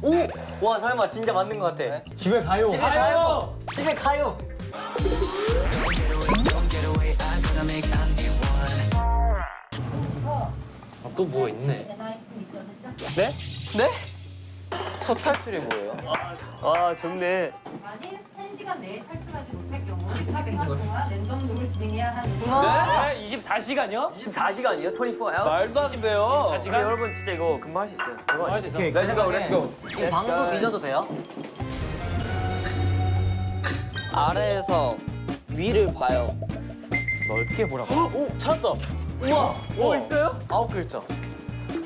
오! 와 설마 진짜 맞는 것 같아. 집에 가요. 집에 가요. 집에 가요. 아, 또 뭐 있네. 네? 네? 첫 탈출이 뭐예요? 와 좋네. 만일 1시간 내에 탈출하지 못할 경우 24시간 동안 랜덤으로 진행해야 하는 네? 24시간이요? 24시간이요? 24 hours? 말도 안 돼요. 24시간? 여러분 진짜 이거 금방 할 수 있어요. 금방 할수 있어. Let's go let's go. 이 방도 뒤져도 돼요? 아래에서 위를 봐요. 넓게 보라고. 오 찾았다. 우와. 뭐 있어요? 아홉 글자.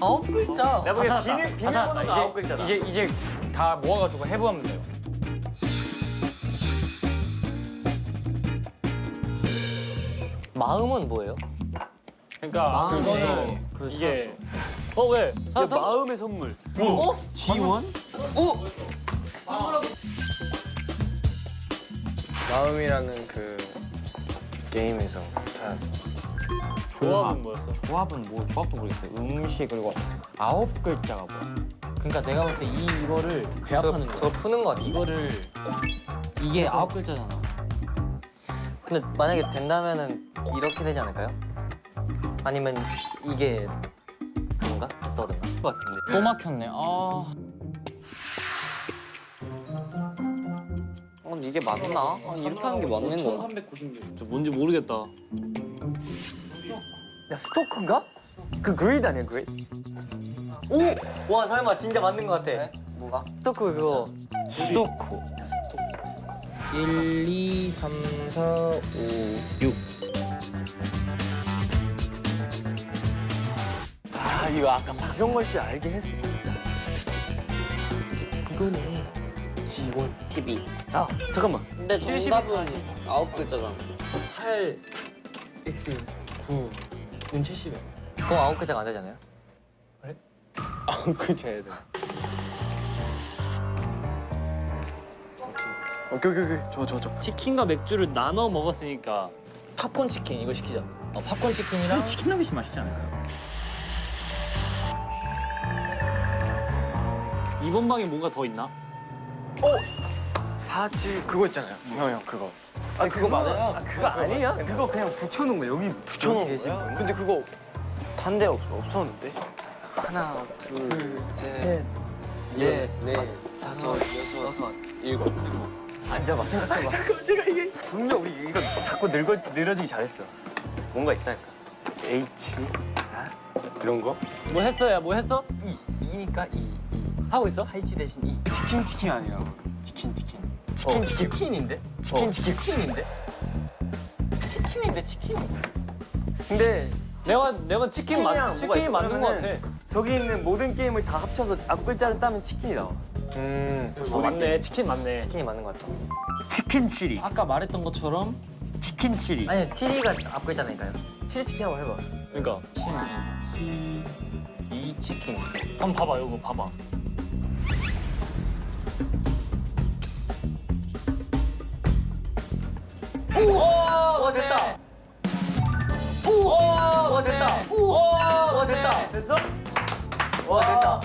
아홉 글자. 내가 보기엔 비밀. 비밀번호가 아홉 글자다. 이제 이제 다 모아가지고 해부하면 돼요. 마음은 뭐예요? 그러니까 마음에 그거는 그걸 이게 어 왜? 찾았어? 마음의 선물. 어? 지원? 오. 마음이라는 그 게임에서 찾았어. 조합은 뭐였어? 조합은 뭐 조합도 모르겠어요. 음식 그리고 아홉 글자가 뭐야? 그러니까 내가 봤을 때 이 이거를 배합하는 거야. 저 푸는 거 같아. 이거를 이게 아홉 글자잖아. 근데 만약에 된다면은 이렇게 되지 않을까요? 아니면 이게 그건가? 패스워드인가? 것 같은데. 또 막혔네. 아. 어, 이게 맞나? 아, 이렇게 하는 게 맞는 건가? 저 뭔지 모르겠다. 야 스토크인가? 그 그리드 아니야 그리드? 오! 와 설마 진짜 맞는 것 같아. 뭐가? 스토크 그거. 스토코. 1, 2, 3, 4, 5, 6. 아 이거 아까 박정 걸줄 알긴 했어 진짜. 이거네. 지원 TV. 아 잠깐만. 근데 정답은 아홉 글자잖아. 8 x 9 는 70이야. 그럼 아홉 글자가 안 되잖아요? 아홉 글자야 돼. 오케이 오케이 오케이 좋아 좋아 좋아. 치킨과 맥주를 나눠 먹었으니까 팝콘 치킨 이거 시키자. 어, 팝콘 치킨이랑 치킨 너겟이 맛있지 않을까요? 이번 방에 뭔가 더 있나? 사칠 그거 있잖아요. 형형 그거. 아 그거 맞아요? 아, 그거 아니야? 그거 그냥 붙여놓은 거야. 여기 붙여놓은 계신 거야. 분? 근데 그거 단데 없, 없었는데. 하나 둘셋넷 네, 네. 다섯 여섯 여섯. 일곱 일곱. 앉아봐. 생각해봐. 잠깐 제가 이게 분명 우리 이거 자꾸 늙어 늘어지기 잘했어. 뭔가 있다니까. H 아, 이런 거? 뭐 했어야 뭐 했어? 이 이니까 이 이. 하고 있어? 하이치 대신 이. 치킨 치킨 아니라 치킨 치킨. 치킨 치킨 치킨인데? 치킨 치킨 치킨인데? 치킨인데 치킨. 근데 내가 내가 치킨 뭐가 치킨이? 맞는 거 같아. 저기 있는 모든 게임을 다 합쳐서 앞 글자를 따면 치킨이 나와. 음. 아, 맞네 치킨 맞네. 치킨이 맞는 것 같아. 치킨 치리. 아까 말했던 것처럼 치킨 치리. 아니 치리가 앞 글자니까요. 치리 치킨 한번 해봐. 그러니까 7, 2 치킨. 한번 봐봐 이거 봐봐. 와 됐다. 와 됐다. 와 됐다. 됐어? 와 됐다.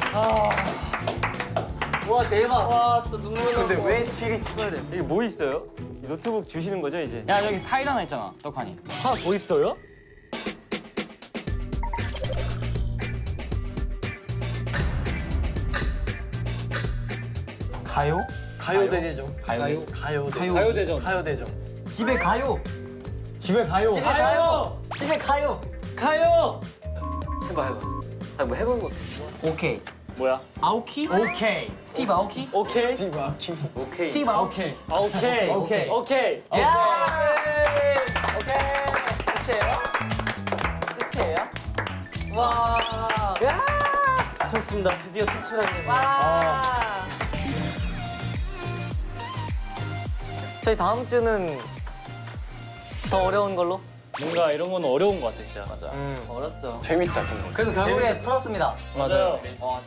와 대박. 와 진짜 눈물 나. 근데 왜 치리 찍어야 돼? 이게 뭐 있어요? 이 노트북 주시는 거죠 이제? 야 여기 타일 하나 있잖아. 떡하니. 하나 더 있어요? 가요? 가요대제종. 가요? 가요. 가요. 가요대전. 가요대종. 집에 가요. 집에 가요. 집에 가요. 집에 가요. 가요. 해봐 해봐. 아니 뭐 해보는 것도. 오케이. 뭐야? 아오키? 오케이. 스티브 아오키? 오케이. 오케이. 스티브 아오키. 아, 오케이. 오케이. 오케이. 야. 끝이에요? 끝이에요? 와. 야. 좋습니다. 드디어 탈출하게 와. 저희 다음 주는 더 어려운 걸로. 뭔가 이런 건 어려운 것 같아 진짜. 맞아. 어렵죠. 재밌다 근데. 그래서 결국에 풀었습니다. 맞아요. 와